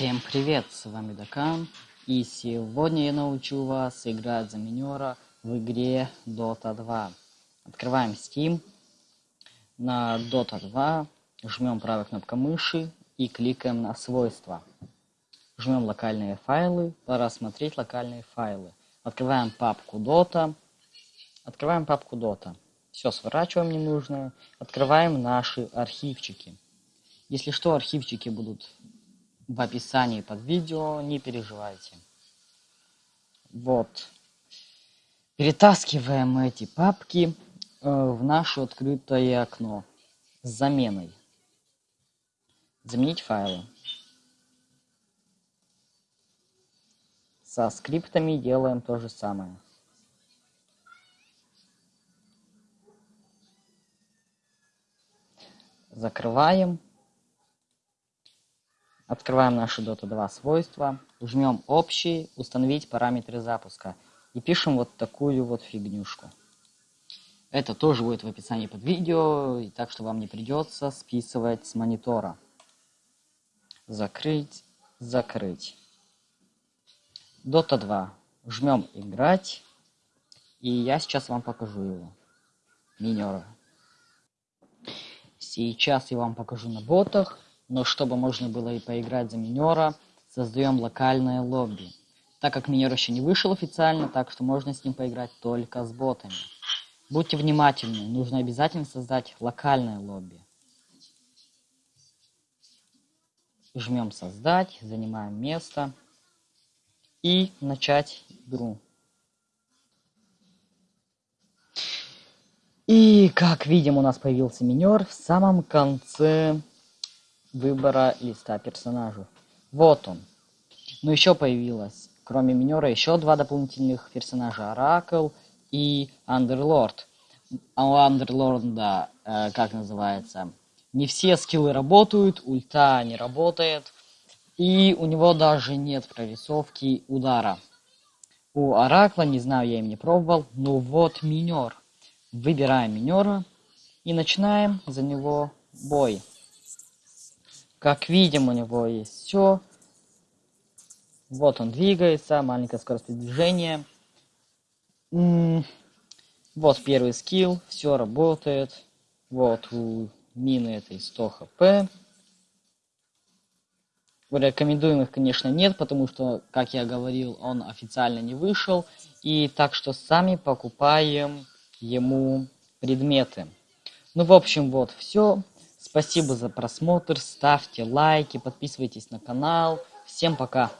Всем привет, с вами Дакан, и сегодня я научу вас играть за минера в игре Dota 2. Открываем Steam, на Dota 2 жмем правой кнопкой мыши и кликаем на свойства. Жмем локальные файлы, пора смотреть локальные файлы. Открываем папку Dota, открываем папку Dota. Все, сворачиваем ненужное, открываем наши архивчики. Если что, архивчики будут в описании под видео, не переживайте. Вот. Перетаскиваем эти папки э, в наше открытое окно с заменой. Заменить файлы. Со скриптами делаем то же самое. Закрываем. Открываем наши Dota 2 свойства, жмем общий, установить параметры запуска и пишем вот такую вот фигнюшку. Это тоже будет в описании под видео, так что вам не придется списывать с монитора. Закрыть, закрыть. Dota 2. Жмем играть. И я сейчас вам покажу его. Минера. Сейчас я вам покажу на ботах но чтобы можно было и поиграть за минера, создаем локальное лобби. Так как минер еще не вышел официально, так что можно с ним поиграть только с ботами. Будьте внимательны, нужно обязательно создать локальное лобби. Жмем создать, занимаем место и начать игру. И как видим, у нас появился минер в самом конце выбора листа персонажа. Вот он. Но еще появилось, кроме минера, еще два дополнительных персонажа. Оракл и Андерлорд. А у Андерлорда, э, как называется, не все скиллы работают, ульта не работает. И у него даже нет прорисовки удара. У Оракла, не знаю, я им не пробовал, но вот минер. Выбираем минера и начинаем за него бой. Как видим, у него есть все. Вот он двигается, маленькая скорость движения. Вот первый скилл, все работает. Вот у мины этой 100 хп. Рекомендуемых, конечно, нет, потому что, как я говорил, он официально не вышел. И так что сами покупаем ему предметы. Ну, в общем, вот все. Спасибо за просмотр, ставьте лайки, подписывайтесь на канал. Всем пока!